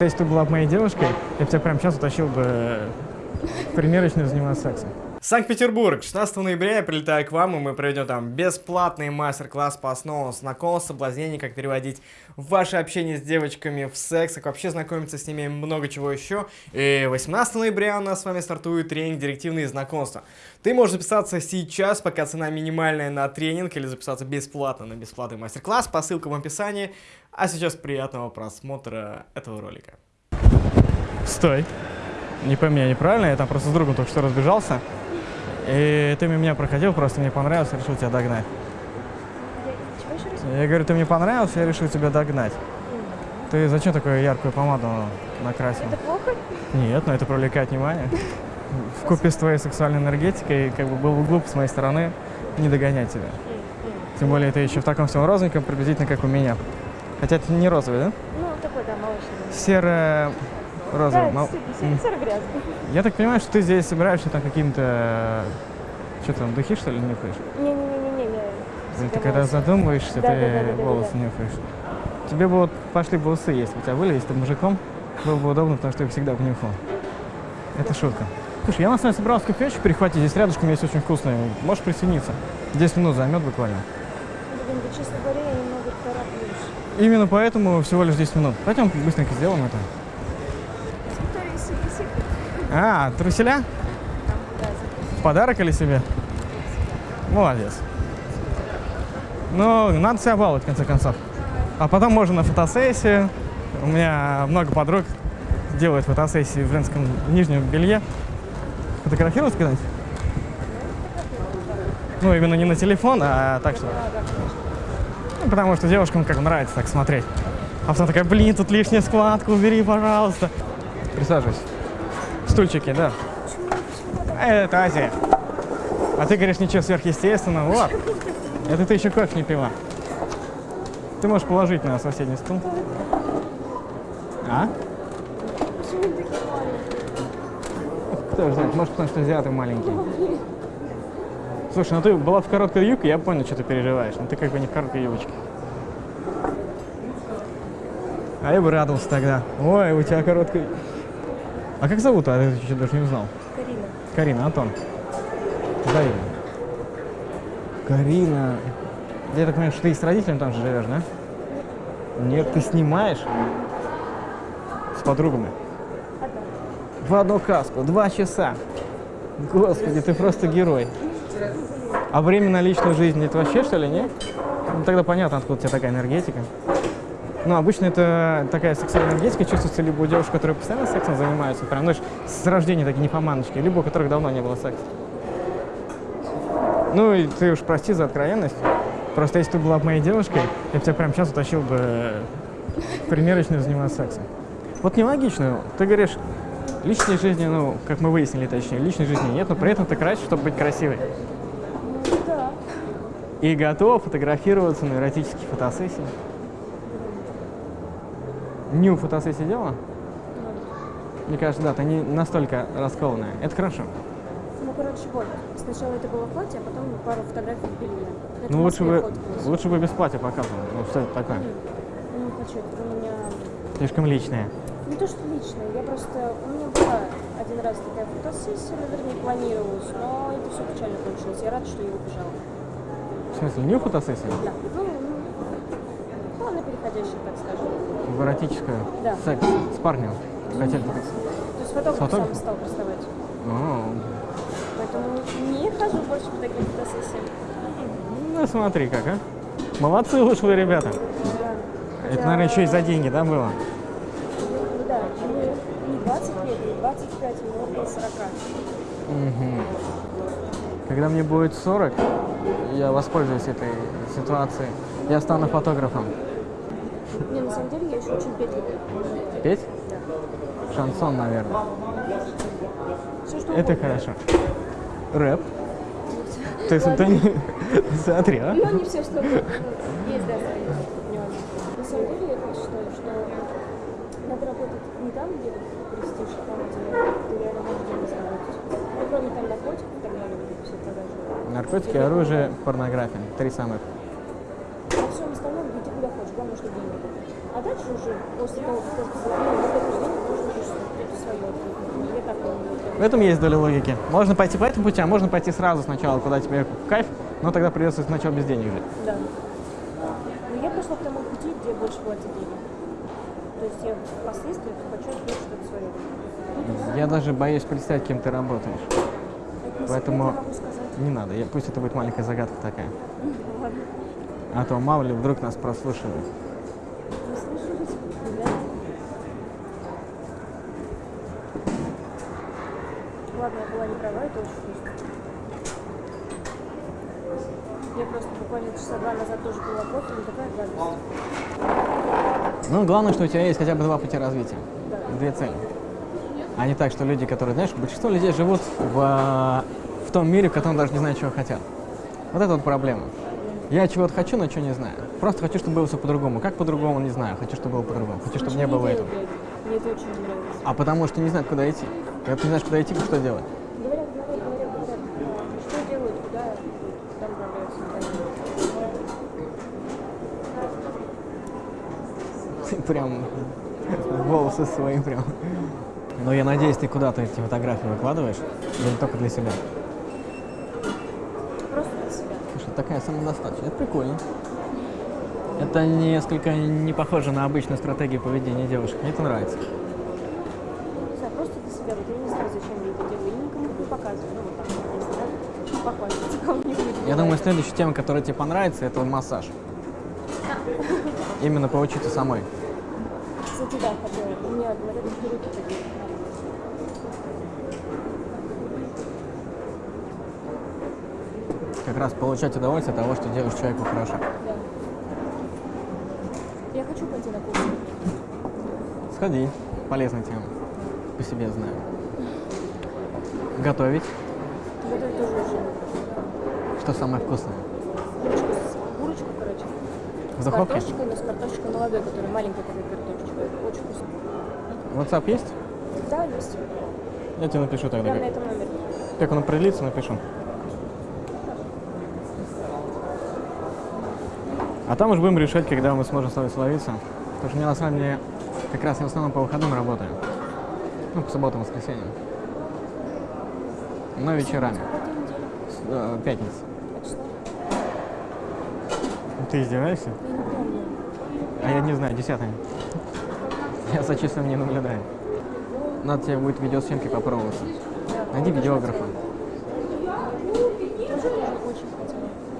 Если ты была бы моей девушкой, я бы тебя прямо сейчас утащил бы в примерочную заниматься сексом. Санкт-Петербург, 16 ноября я прилетаю к вам, и мы проведем там бесплатный мастер-класс по основам знакомств, соблазнений, как переводить ваше общение с девочками в секс, как вообще знакомиться с ними много чего еще. И 18 ноября у нас с вами стартует тренинг «Директивные знакомства». Ты можешь записаться сейчас, пока цена минимальная на тренинг, или записаться бесплатно на бесплатный мастер-класс по ссылкам в описании. А сейчас приятного просмотра этого ролика. Стой. Не пойми меня неправильно, я там просто с другом только что разбежался. И ты меня проходил, просто мне понравился, решил тебя догнать. Я говорю, ты мне понравился, я решил тебя догнать. Ты зачем такую яркую помаду накрасил? Это плохо? Нет, но это привлекает внимание. В купе с твоей сексуальной энергетикой, как бы было бы глупо с моей стороны не догонять тебя. Тем более ты еще в таком всем розовеньком, приблизительно как у меня. Хотя это не розовый, да? Ну, такой, да, молочный. Серо розовый. Да, серо- серо-грязный. Я так понимаю, что ты здесь собираешься там каким-то... Что там, духи, что ли, нюхаешь? Не-не-не-не, я Или ты себя когда волосы. задумываешься, Да, ты да, волосы нюхаешь. Тебе бы вот пошли бы усы, бы у тебя были, если ты мужиком, было бы удобно, потому что я их всегда внюхал. Это шутка. Слушай, я на самом деле собирался кофеечку перехватить, здесь рядышком есть очень вкусный. Можешь присоединиться? 10 минут займет буквально. Блин, да, честно говоря, я немного тороплюсь. Именно поэтому всего лишь 10 минут. Пойдем быстренько сделаем это. А, труселя? Подарок или себе? Молодец. Ну, надо себя баловать, в конце концов. А потом можно на фотосессию. У меня много подруг делают фотосессии в женском нижнем белье. Фотографировать когда-нибудь? Ну, именно не на телефон, а так что... Ну, потому что девушкам как нравится так смотреть. А потом такая, блин, тут лишняя складка, убери, пожалуйста. Присаживайся. Стульчики, да. Это Азия. А ты говоришь, ничего сверхъестественного. Вот. Это ты еще кофе не пила. Ты можешь положить на соседний стул. А? Кто же знает, может, потому что азиаты маленькие. Слушай, ну ты была в короткой юбке, я понял, что ты переживаешь. Но ты как бы не в короткой юбочке. А я бы радовался тогда. Ой, у тебя короткая... А как зовут? А я еще даже не узнал. Карина. Карина, Антон. Взаимно. Карина. Я так понимаю, что ты с родителями там же живешь, да? Нет, ты снимаешь с подругами. Одна. В одну каску, два часа. Господи, ты просто герой. А время на личную жизнь это вообще что ли, нет? Ну, тогда понятно, откуда у тебя такая энергетика. Ну, обычно это такая сексуальная энергетика чувствуется либо у девушек, которые постоянно сексом занимаются, прям, знаешь, с рождения такие нимфоманочки, либо у которых давно не было секса. Ну, и ты уж прости за откровенность. Просто если ты была бы моей девушкой, я бы тебя прямо сейчас утащил бы в примерочную заниматься сексом. Вот нелогично. Ты говоришь, личной жизни, ну, как мы выяснили, точнее, личной жизни нет, но при этом ты красишь, чтобы быть красивой. Ну, да. И готова фотографироваться на эротические фотосессии. Ню фотосессии делала? Мне кажется, да, ты не настолько раскованная. Это хорошо. Ну, короче, вот. Сначала это было платье, а потом пару фотографий в белье. Это Ну, лучше бы, лучше бы без платья показывала. Ну, что это такое? Ну, хочу, это у меня... Слишком личное. Не то, что личное, я просто... У меня была один раз такая фотосессия, наверное, планировалась, но это все печально кончилось. Я рада, что я убежала. В смысле, ню фотосессия? Да. Ну, переходящая, так скажем. В эротическую? Да. Секс с парнем? Хотели фотосессию? То есть фотограф сам фотографом? стал приставать. О, Поэтому не хожу больше по таким фотосессиям. Ну, смотри как, а. Молодцы вышли ребята. Да. Это, наверное, еще и за деньги, да, было? Да, не 20 лет, не 25, мне около 40. Мгм. Когда мне будет 40, я воспользуюсь этой ситуацией. Я стану фотографом. Очень петь? Да. Шансон, наверное. Все, что Это угодно. хорошо. Рэп? То есть ты не... Смотри, а? Но не все, что. Ну, Есть, да. На самом деле я считаю, что надо работать не там, где престиж, а там, где ты реально можешь деньги заработать. Ну, кроме там наркотиков и так далее, все продажи. Наркотики, оружие, порнография. Три самых. дальше уже после того, как ну, в этом есть доля логики. Можно пойти по этому пути, а можно пойти сразу сначала, куда тебе кайф, но тогда придется сначала без денег жить. Да. Но я пошла к тому пути, где больше платят денег. То есть я впоследствии хочу открыть что-то свое. Я даже боюсь представить, кем ты работаешь. Это Поэтому не надо, я, пусть это будет маленькая загадка такая. А то мало ли вдруг нас прослушивают. Ладно, я была не права, это очень вкусно. Я просто буквально часа два назад тоже пила кофе, но такая гадость. Ну, главное, что у тебя есть хотя бы два пути развития. Да. Две цели. А не так, что люди, которые, знаешь, большинство людей живут в, а, в том мире, в котором даже не знают, чего хотят. Вот это вот проблема. Я чего-то хочу, но чего не знаю. Просто хочу, чтобы было все по-другому. Как по-другому, не знаю. Хочу, чтобы было по-другому. Хочу, чтобы не было этого. Мне это очень нравится. А потому что не знают, куда идти. Когда ты знаешь, куда идти, что делать? Говорят, говорят, говорят, говорят. Что делают, куда куда направляются, прям волосы свои прям. Но я надеюсь, ты куда-то эти фотографии выкладываешь, или только для себя. Просто для себя. Слушай, такая самодостаточная. Это прикольно. Это несколько не похоже на обычную стратегию поведения девушек. Мне это нравится. Себя. Вот я не знаю, зачем я это делаю. Я никому не показываю. Ну, вот так, вот, если надо, похвастаться кому-нибудь. Я думаю, следующая тема, которая тебе понравится, это массаж. Именно поучиться самой. Кстати, да, хотела. У меня говорят, что руки такие. Как раз получать удовольствие от того, что делаешь человеку хорошо. Да. Я хочу пойти на курсы. Сходи. Полезная тема. По себе знаю. Готовить. Готовить тоже очень. Что самое вкусное? Курочку, с- курочку, короче. В С духовке? картошечкой, но с картошечкой молодой, которая маленькая такая картошечка. Очень вкусно. WhatsApp есть? Да, есть. Я тебе напишу тогда. На Как, этом номере. как он определится, напишу. А там уж будем решать, когда мы сможем с тобой словиться. Потому что я на самом деле как раз я в основном по выходным работаю. Ну, по субботам, воскресеньям. Но вечерами. Э, Пятница. Ты издеваешься? А я не знаю, десятое. Я за числом не наблюдаю. Надо тебе будет видеосъемки попробоваться. Да. Найди видеографа.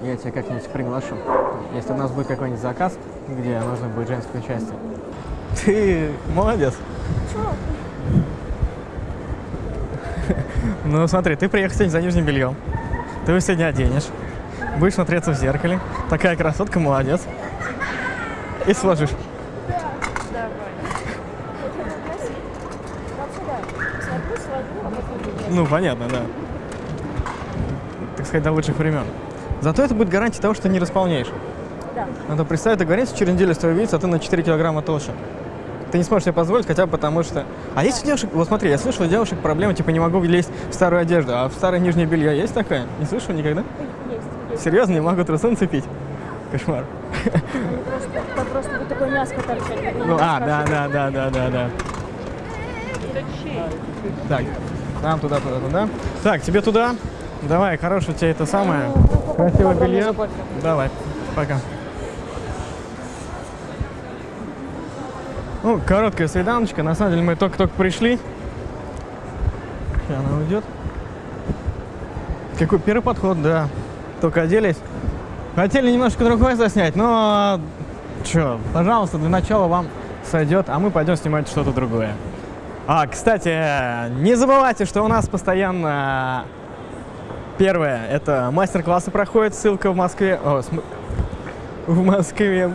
Я тебя как-нибудь приглашу. Если у нас будет какой-нибудь заказ, где нужно будет женское участие. Ты молодец. Ну смотри, ты приехал сегодня за нижним бельем. Ты его сегодня оденешь. Будешь смотреться в зеркале. Такая красотка, молодец. И сложишь. Ну, понятно, да. Так сказать, до лучших времен. Зато это будет гарантия того, что ты не располнеешь. Да. Надо представить договориться, через неделю с тобой видеться, а ты на 4 килограмма толще. Ты не сможешь себе позволить, хотя бы потому что... А есть у девушек... Вот смотри, я слышал, у девушек проблема, типа, не могу влезть в старую одежду, а в старое нижнее белье есть такая? Не слышал никогда? Есть, есть. Серьезно, не могу трусы нацепить? Кошмар. Просто, вот такое мяско торчать. я Ну, а, да, да, да, да, да, да. Так, там, туда, туда, туда. Так, тебе туда. Давай, хорошее у тебя это самое. Красивое Огромное белье. кофе. Давай, пока. Ну, короткая свиданочка. На самом деле мы только-только пришли. Сейчас она уйдет. Какой первый подход, да. Только оделись. Хотели немножко другой заснять, но... Че, пожалуйста, для начала вам сойдет, а мы пойдем снимать что-то другое. А, кстати, не забывайте, что у нас постоянно Первое, это мастер-классы проходят, ссылка в Москве. О, см- в Москве.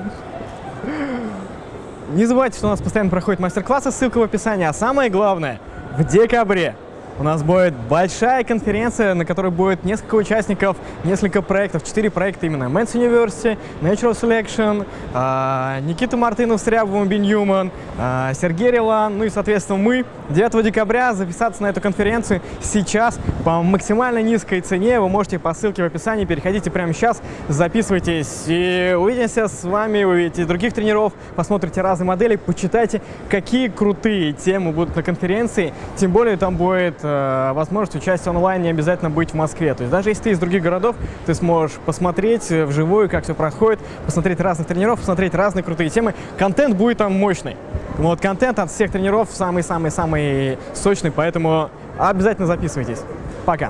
Не забывайте, что у нас постоянно проходят мастер-классы, ссылка в описании. А самое главное, в декабре у нас будет большая конференция, на которой будет несколько участников, несколько проектов, четыре проекта именно. Men's University, Natural Selection, а, Никита Мартынов с Рябовым Беньюман, а, а, Сергей Релан, ну и, соответственно, мы 9 декабря записаться на эту конференцию сейчас по максимально низкой цене. Вы можете по ссылке в описании, переходите прямо сейчас, записывайтесь и увидимся с вами, увидите других тренеров, посмотрите разные модели, почитайте, какие крутые темы будут на конференции. Тем более там будет э, возможность участия онлайн, не обязательно быть в Москве. То есть даже если ты из других городов, ты сможешь посмотреть э, вживую, как все проходит, посмотреть разных тренеров, посмотреть разные крутые темы. Контент будет там мощный. Ну вот контент от всех тренеров самый-самый-самый сочный, поэтому обязательно записывайтесь. Пока!